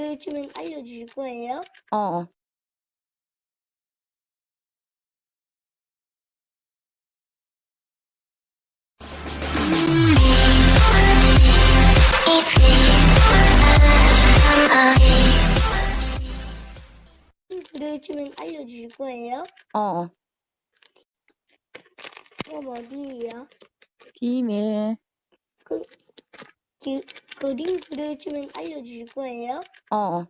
그려주면 알려줄 거예요? 어, 어. 그려주면 알려줄 거예요? 어, 어. 그럼 어디에요? 비밀. 그, 그, 그림 그려주면 알려줄 거예요? 어, 어.